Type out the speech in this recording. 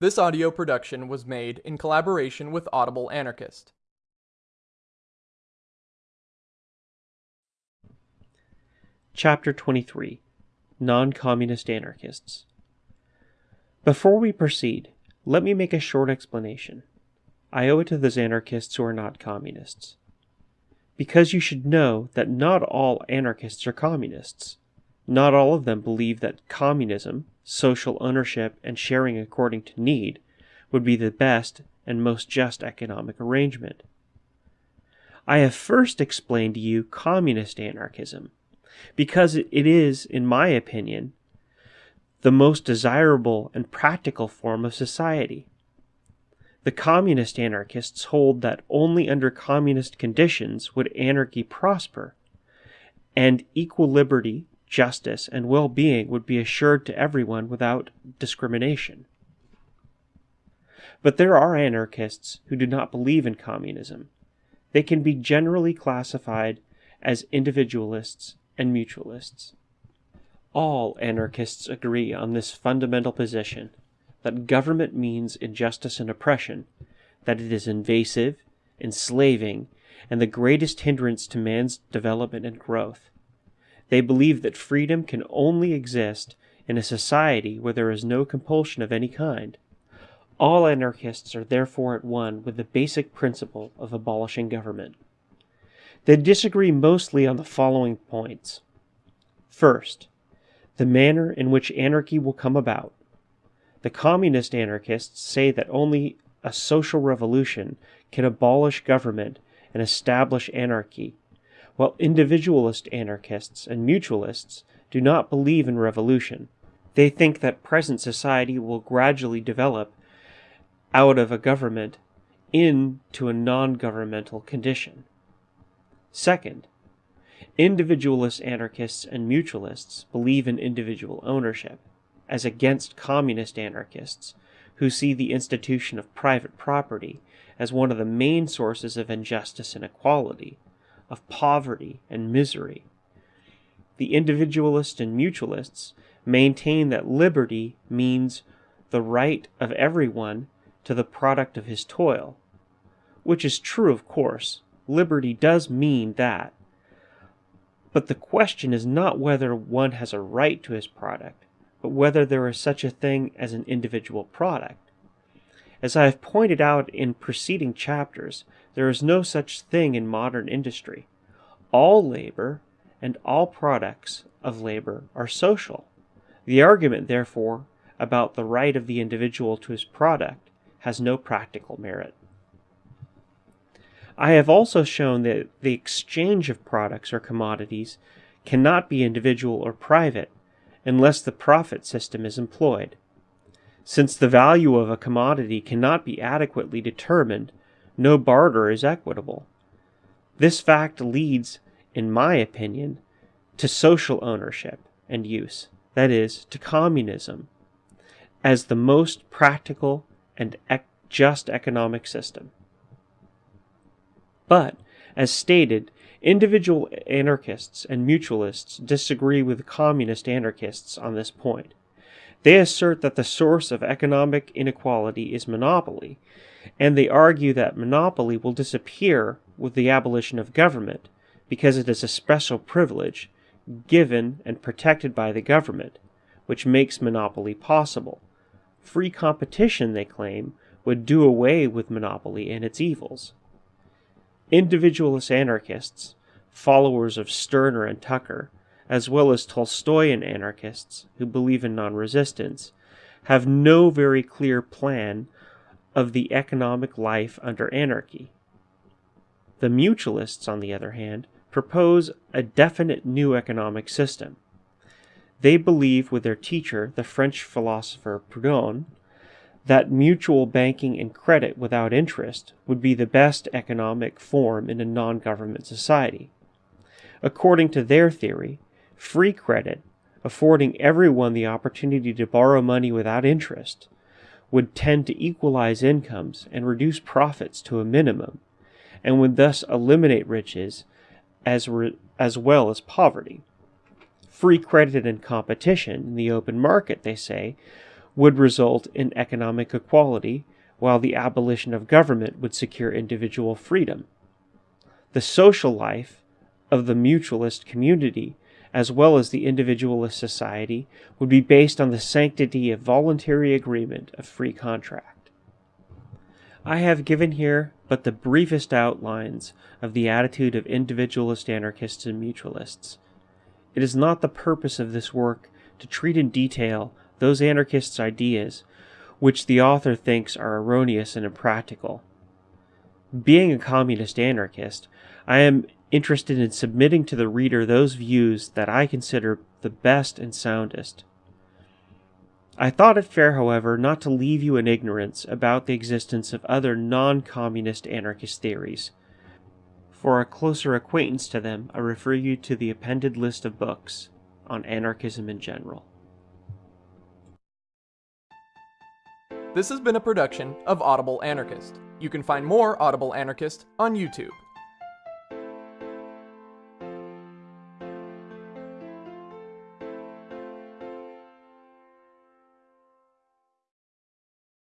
This audio production was made in collaboration with Audible Anarchist. Chapter 23 Non Communist Anarchists. Before we proceed, let me make a short explanation. I owe it to those anarchists who are not communists. Because you should know that not all anarchists are communists. Not all of them believe that communism, social ownership, and sharing according to need would be the best and most just economic arrangement. I have first explained to you communist anarchism, because it is, in my opinion, the most desirable and practical form of society. The communist anarchists hold that only under communist conditions would anarchy prosper, and equal liberty, justice, and well being would be assured to everyone without discrimination. But there are anarchists who do not believe in communism. They can be generally classified as individualists and mutualists. All anarchists agree on this fundamental position that government means injustice and oppression, that it is invasive, enslaving, and the greatest hindrance to man's development and growth. They believe that freedom can only exist in a society where there is no compulsion of any kind. All anarchists are therefore at one with the basic principle of abolishing government. They disagree mostly on the following points. First, the manner in which anarchy will come about. The communist anarchists say that only a social revolution can abolish government and establish anarchy, while individualist anarchists and mutualists do not believe in revolution. They think that present society will gradually develop out of a government into a non governmental condition. Second, individualist anarchists and mutualists believe in individual ownership, as against communist anarchists, who see the institution of private property as one of the main sources of injustice and inequality, of poverty and misery. The individualists and mutualists maintain that liberty means the right of everyone to the product of his toil, which is true, of course. Liberty does mean that. But the question is not whether one has a right to his product, but whether there is such a thing as an individual product. As I have pointed out in preceding chapters, there is no such thing in modern industry. All labor and all products of labor are social. The argument, therefore, about the right of the individual to his product has no practical merit. I have also shown that the exchange of products or commodities cannot be individual or private unless the profit system is employed. Since the value of a commodity cannot be adequately determined, no barter is equitable. This fact leads, in my opinion, to social ownership and use, that is, to communism, as the most practical and ec- just economic system. But, as stated, individual anarchists and mutualists disagree with communist anarchists on this point. They assert that the source of economic inequality is monopoly, and they argue that monopoly will disappear with the abolition of government because it is a special privilege given and protected by the government, which makes monopoly possible. Free competition, they claim, would do away with monopoly and its evils. Individualist anarchists, followers of Stirner and Tucker, as well as Tolstoyan anarchists who believe in non resistance, have no very clear plan of the economic life under anarchy. The mutualists, on the other hand, propose a definite new economic system. They believe, with their teacher, the French philosopher Proudhon, that mutual banking and credit without interest would be the best economic form in a non government society. According to their theory, free credit, affording everyone the opportunity to borrow money without interest, would tend to equalize incomes and reduce profits to a minimum, and would thus eliminate riches as, as well as poverty. Free credit and competition in the open market, they say, would result in economic equality, while the abolition of government would secure individual freedom. The social life of the mutualist community, as well as the individualist society, would be based on the sanctity of voluntary agreement of free contract. I have given here but the briefest outlines of the attitude of individualist anarchists and mutualists. It is not the purpose of this work to treat in detail those anarchists' ideas which the author thinks are erroneous and impractical. Being a communist anarchist, I am interested in submitting to the reader those views that I consider the best and soundest. I thought it fair, however, not to leave you in ignorance about the existence of other non communist anarchist theories. For a closer acquaintance to them, I refer you to the appended list of books on anarchism in general. This has been a production of Audible Anarchist. You can find more Audible Anarchist on YouTube.